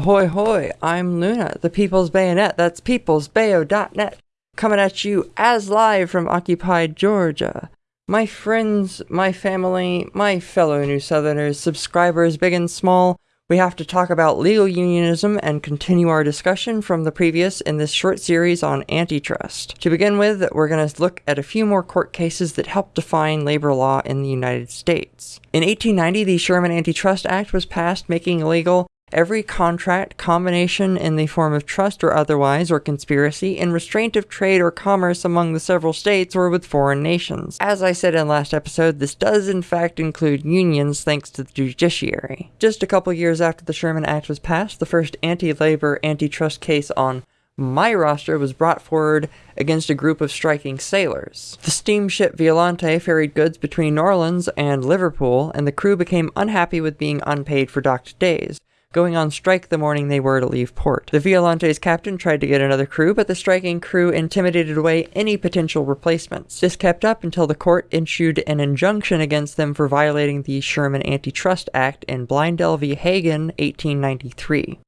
Ahoy hoy, I'm Luna, the People's Bayonet, that's peoplesbayo.net, coming at you as live from occupied Georgia. My friends, my family, my fellow New Southerners, subscribers big and small, we have to talk about legal unionism and continue our discussion from the previous in this short series on antitrust. To begin with, we're going to look at a few more court cases that help define labor law in the United States. In 1890, the Sherman Antitrust Act was passed, making illegal every contract, combination in the form of trust or otherwise, or conspiracy, in restraint of trade or commerce among the several states or with foreign nations. As I said in last episode, this does in fact include unions thanks to the judiciary. Just a couple years after the Sherman Act was passed, the first anti-labor antitrust case on my roster was brought forward against a group of striking sailors. The steamship Violante ferried goods between New Orleans and Liverpool, and the crew became unhappy with being unpaid for docked days going on strike the morning they were to leave port. The Violante's captain tried to get another crew, but the striking crew intimidated away any potential replacements. This kept up until the court issued an injunction against them for violating the Sherman Antitrust Act in Blindell v. Hagan, 1893.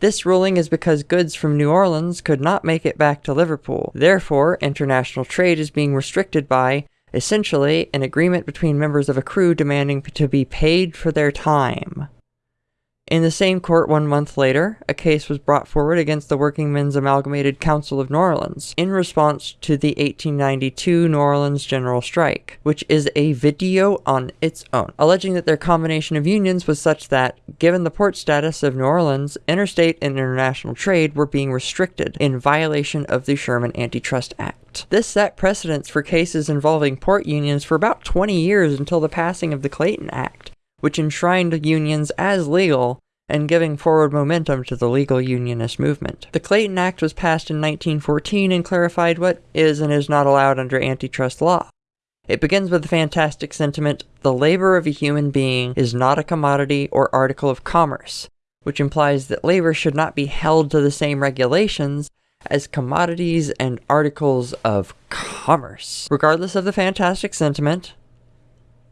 This ruling is because goods from New Orleans could not make it back to Liverpool. Therefore, international trade is being restricted by, essentially, an agreement between members of a crew demanding to be paid for their time. In the same court one month later, a case was brought forward against the Workingmen's Amalgamated Council of New Orleans in response to the 1892 New Orleans General Strike, which is a video on its own, alleging that their combination of unions was such that, given the port status of New Orleans, interstate and international trade were being restricted in violation of the Sherman Antitrust Act. This set precedents for cases involving port unions for about 20 years until the passing of the Clayton Act, which enshrined unions as legal and giving forward momentum to the legal unionist movement. The Clayton Act was passed in 1914 and clarified what is and is not allowed under antitrust law. It begins with the fantastic sentiment, the labor of a human being is not a commodity or article of commerce, which implies that labor should not be held to the same regulations as commodities and articles of commerce. Regardless of the fantastic sentiment,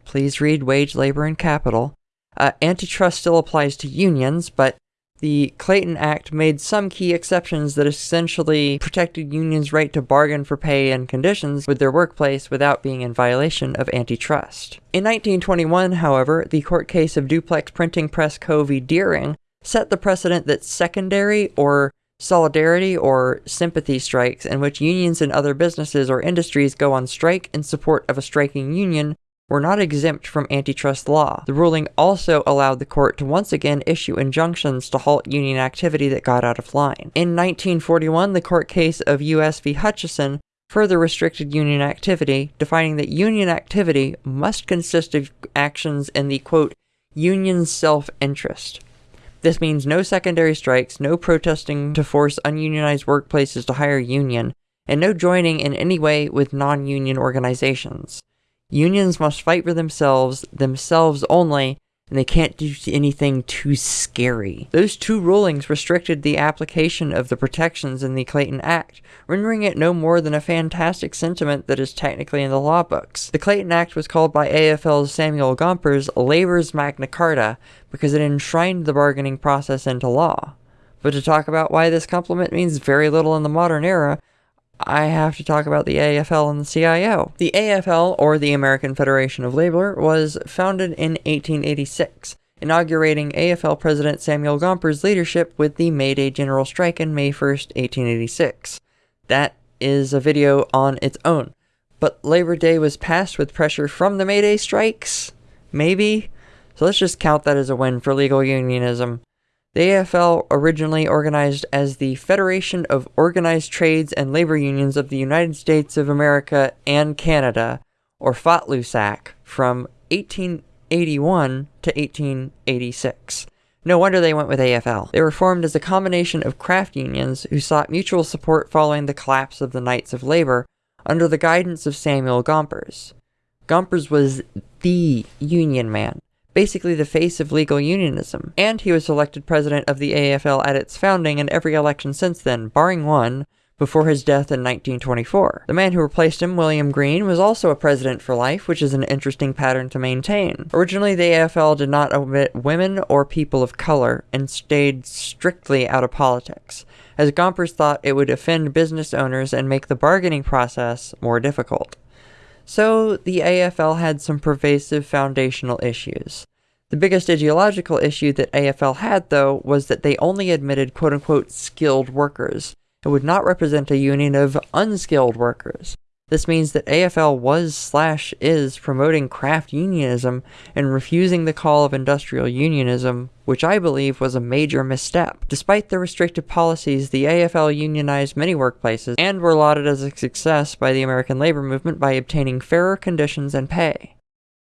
Please read Wage, Labor, and Capital. Uh, antitrust still applies to unions, but the Clayton Act made some key exceptions that essentially protected unions' right to bargain for pay and conditions with their workplace without being in violation of antitrust. In 1921, however, the court case of Duplex Printing Press Co. v. Deering set the precedent that secondary or solidarity or sympathy strikes in which unions and other businesses or industries go on strike in support of a striking union were not exempt from antitrust law. The ruling also allowed the court to once again issue injunctions to halt union activity that got out of line. In 1941, the court case of U.S. v. Hutcheson further restricted union activity, defining that union activity must consist of actions in the quote, union's self interest. This means no secondary strikes, no protesting to force ununionized workplaces to hire union, and no joining in any way with non union organizations. Unions must fight for themselves, themselves only, and they can't do anything too scary. Those two rulings restricted the application of the protections in the Clayton Act, rendering it no more than a fantastic sentiment that is technically in the law books. The Clayton Act was called by AFL's Samuel Gompers Labor's Magna Carta because it enshrined the bargaining process into law. But to talk about why this compliment means very little in the modern era, I have to talk about the AFL and the CIO. The AFL, or the American Federation of Labor, was founded in 1886, inaugurating AFL President Samuel Gompers' leadership with the May Day General Strike in May 1st, 1886. That is a video on its own. But Labor Day was passed with pressure from the May Day strikes? Maybe? So let's just count that as a win for legal unionism. The AFL, originally organized as the Federation of Organized Trades and Labor Unions of the United States of America and Canada, or FOTLUSAC, from 1881 to 1886. No wonder they went with AFL. They were formed as a combination of craft unions who sought mutual support following the collapse of the Knights of Labor under the guidance of Samuel Gompers. Gompers was the union man basically the face of legal unionism, and he was elected president of the AFL at its founding and every election since then, barring one, before his death in 1924. The man who replaced him, William Green, was also a president for life, which is an interesting pattern to maintain. Originally, the AFL did not omit women or people of color and stayed strictly out of politics, as Gompers thought it would offend business owners and make the bargaining process more difficult. So, the AFL had some pervasive foundational issues. The biggest ideological issue that AFL had, though, was that they only admitted quote unquote skilled workers, it would not represent a union of unskilled workers. This means that AFL was slash is promoting craft unionism and refusing the call of industrial unionism, which I believe was a major misstep. Despite the restrictive policies, the AFL unionized many workplaces and were lauded as a success by the American labor movement by obtaining fairer conditions and pay.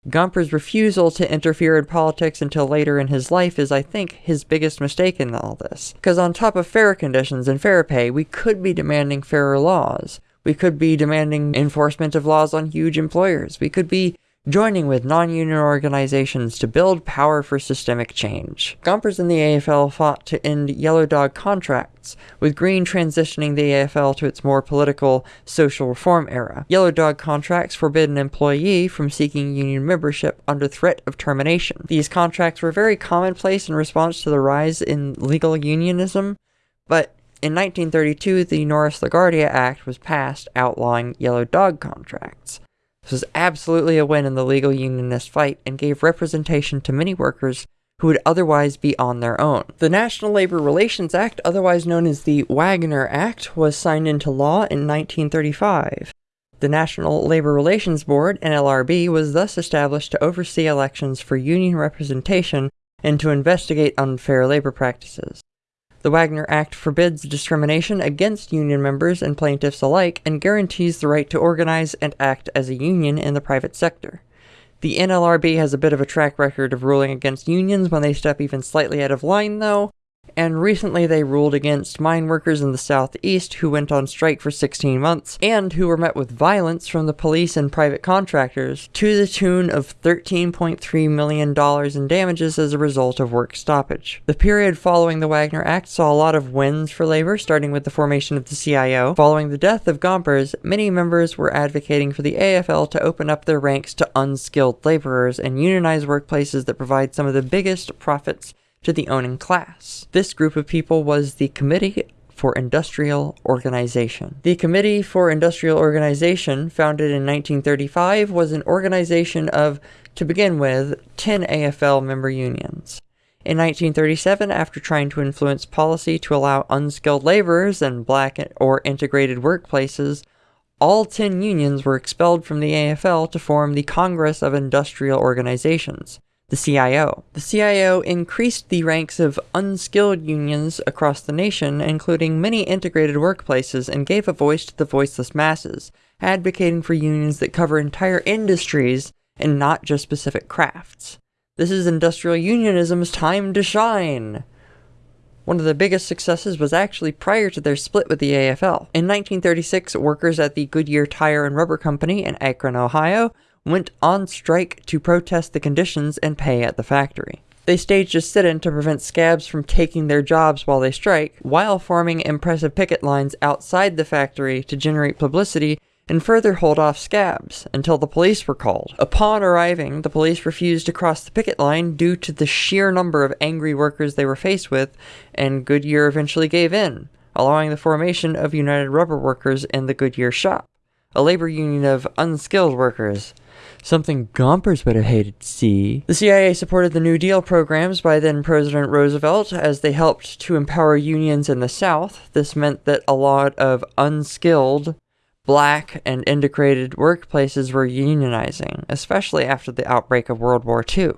Gompers' refusal to interfere in politics until later in his life is, I think, his biggest mistake in all this. Because on top of fair conditions and fair pay, we could be demanding fairer laws. We could be demanding enforcement of laws on huge employers. We could be joining with non-union organizations to build power for systemic change. Gompers and the AFL fought to end yellow dog contracts, with Green transitioning the AFL to its more political social reform era. Yellow dog contracts forbid an employee from seeking union membership under threat of termination. These contracts were very commonplace in response to the rise in legal unionism, but in 1932, the Norris-LaGuardia Act was passed outlawing yellow dog contracts. This was absolutely a win in the legal unionist fight and gave representation to many workers who would otherwise be on their own. The National Labor Relations Act, otherwise known as the Wagner Act, was signed into law in 1935. The National Labor Relations Board, NLRB, was thus established to oversee elections for union representation and to investigate unfair labor practices. The Wagner Act forbids discrimination against union members and plaintiffs alike and guarantees the right to organize and act as a union in the private sector. The NLRB has a bit of a track record of ruling against unions when they step even slightly out of line, though, and recently they ruled against mine workers in the southeast who went on strike for 16 months and who were met with violence from the police and private contractors to the tune of $13.3 million in damages as a result of work stoppage. The period following the Wagner Act saw a lot of wins for labor, starting with the formation of the CIO. Following the death of Gompers, many members were advocating for the AFL to open up their ranks to unskilled laborers and unionize workplaces that provide some of the biggest profits to the owning class. This group of people was the Committee for Industrial Organization. The Committee for Industrial Organization, founded in 1935, was an organization of, to begin with, 10 AFL member unions. In 1937, after trying to influence policy to allow unskilled laborers and black or integrated workplaces, all 10 unions were expelled from the AFL to form the Congress of Industrial Organizations the CIO. The CIO increased the ranks of unskilled unions across the nation, including many integrated workplaces, and gave a voice to the voiceless masses, advocating for unions that cover entire industries and not just specific crafts. This is industrial unionism's time to shine. One of the biggest successes was actually prior to their split with the AFL. In 1936, workers at the Goodyear Tire and Rubber Company in Akron, Ohio, went on strike to protest the conditions and pay at the factory. They staged a sit-in to prevent scabs from taking their jobs while they strike, while forming impressive picket lines outside the factory to generate publicity and further hold off scabs until the police were called. Upon arriving, the police refused to cross the picket line due to the sheer number of angry workers they were faced with, and Goodyear eventually gave in, allowing the formation of United Rubber Workers in the Goodyear shop, a labor union of unskilled workers something Gompers would have hated to see. The CIO supported the New Deal programs by then President Roosevelt as they helped to empower unions in the South. This meant that a lot of unskilled, black, and integrated workplaces were unionizing, especially after the outbreak of World War II.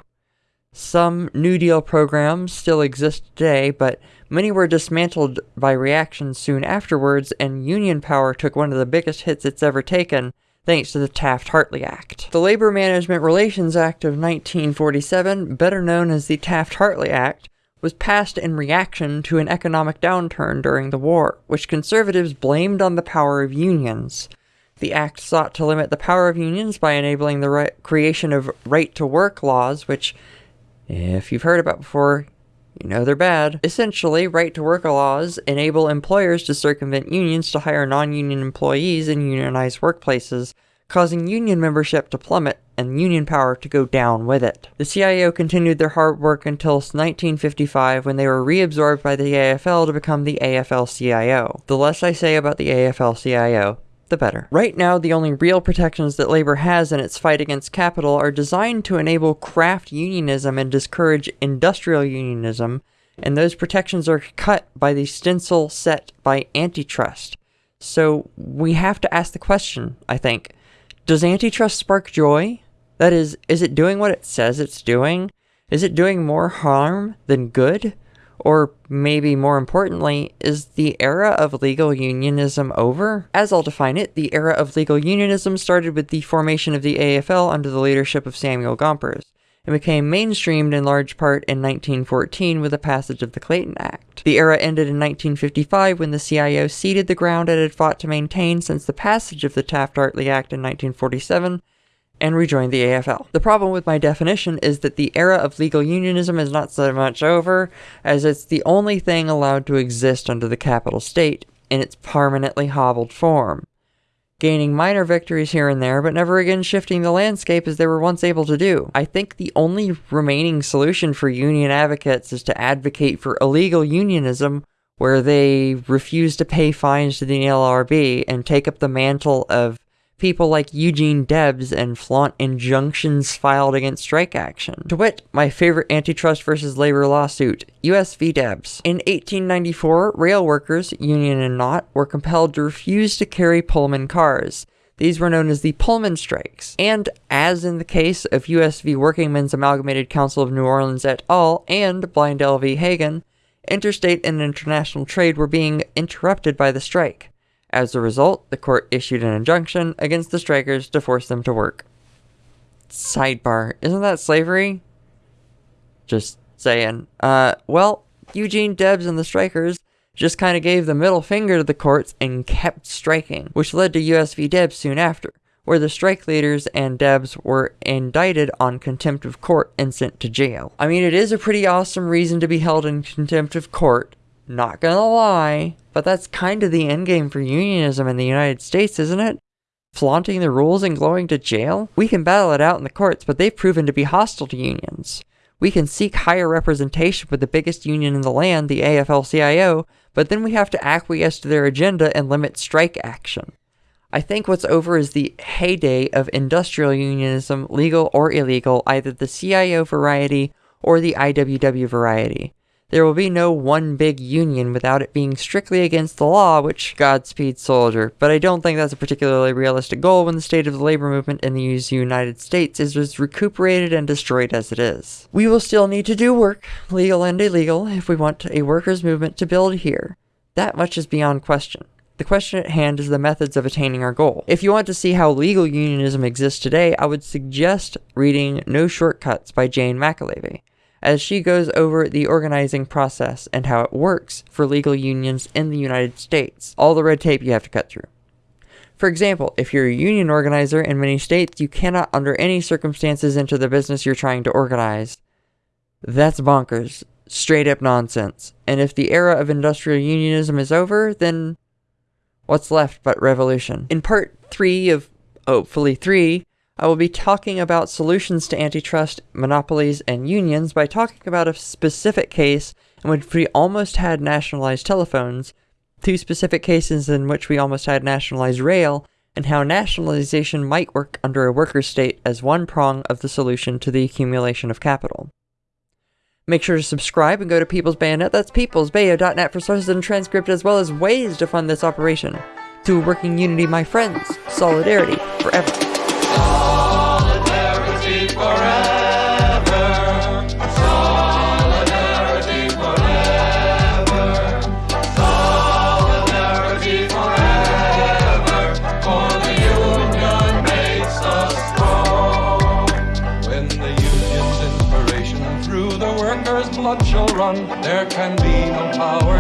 Some New Deal programs still exist today, but many were dismantled by reactions soon afterwards, and union power took one of the biggest hits it's ever taken thanks to the Taft-Hartley Act. The Labor Management Relations Act of 1947, better known as the Taft-Hartley Act, was passed in reaction to an economic downturn during the war, which conservatives blamed on the power of unions. The act sought to limit the power of unions by enabling the right creation of right-to-work laws, which, if you've heard about before, You know they're bad. Essentially, right to work laws enable employers to circumvent unions to hire non union employees in unionized workplaces, causing union membership to plummet and union power to go down with it. The CIO continued their hard work until 1955 when they were reabsorbed by the AFL to become the AFL-CIO. The less I say about the AFL-CIO, the better. Right now, the only real protections that labor has in its fight against capital are designed to enable craft unionism and discourage industrial unionism, and those protections are cut by the stencil set by antitrust. So we have to ask the question, I think, does antitrust spark joy? That is, is it doing what it says it's doing? Is it doing more harm than good? Or maybe more importantly, is the era of legal unionism over? As I'll define it, the era of legal unionism started with the formation of the AFL under the leadership of Samuel Gompers, and became mainstreamed in large part in 1914 with the passage of the Clayton Act. The era ended in 1955 when the CIO ceded the ground it had fought to maintain since the passage of the Taft-Hartley Act in 1947, and rejoined the AFL. The problem with my definition is that the era of legal unionism is not so much over, as it's the only thing allowed to exist under the capital state in its permanently hobbled form, gaining minor victories here and there, but never again shifting the landscape as they were once able to do. I think the only remaining solution for union advocates is to advocate for illegal unionism where they refuse to pay fines to the NLRB and take up the mantle of people like Eugene Debs and flaunt injunctions filed against strike action. To wit, my favorite antitrust versus labor lawsuit, US v. Debs. In 1894, rail workers, union and not, were compelled to refuse to carry Pullman cars. These were known as the Pullman strikes. And as in the case of US v. Workingmen's Amalgamated Council of New Orleans et al. and Blindell v. Hagan, interstate and international trade were being interrupted by the strike. As a result, the court issued an injunction against the strikers to force them to work. Sidebar, isn't that slavery? Just saying. Uh, well, Eugene Debs and the strikers just kind of gave the middle finger to the courts and kept striking, which led to US v. Debs soon after, where the strike leaders and Debs were indicted on contempt of court and sent to jail. I mean, it is a pretty awesome reason to be held in contempt of court, not gonna lie, but that's kind of the endgame for unionism in the United States, isn't it? Flaunting the rules and going to jail? We can battle it out in the courts, but they've proven to be hostile to unions. We can seek higher representation with the biggest union in the land, the AFL-CIO, but then we have to acquiesce to their agenda and limit strike action. I think what's over is the heyday of industrial unionism, legal or illegal, either the CIO variety or the IWW variety. There will be no one big union without it being strictly against the law, which Godspeed soldier, but I don't think that's a particularly realistic goal when the state of the labor movement in the United States is as recuperated and destroyed as it is. We will still need to do work, legal and illegal, if we want a workers' movement to build here. That much is beyond question. The question at hand is the methods of attaining our goal. If you want to see how legal unionism exists today, I would suggest reading No Shortcuts by Jane McAlevey as she goes over the organizing process and how it works for legal unions in the United States, all the red tape you have to cut through. For example, if you're a union organizer in many states, you cannot under any circumstances enter the business you're trying to organize. That's bonkers. Straight up nonsense. And if the era of industrial unionism is over, then what's left but revolution? In part 3 of hopefully 3, I will be talking about solutions to antitrust, monopolies, and unions by talking about a specific case in which we almost had nationalized telephones, two specific cases in which we almost had nationalized rail, and how nationalization might work under a worker state as one prong of the solution to the accumulation of capital. Make sure to subscribe and go to People's Bayonet, that's peoplesbayo.net for sources and transcript as well as ways to fund this operation. To working unity, my friends, solidarity forever. Blood shall run, there can be no power.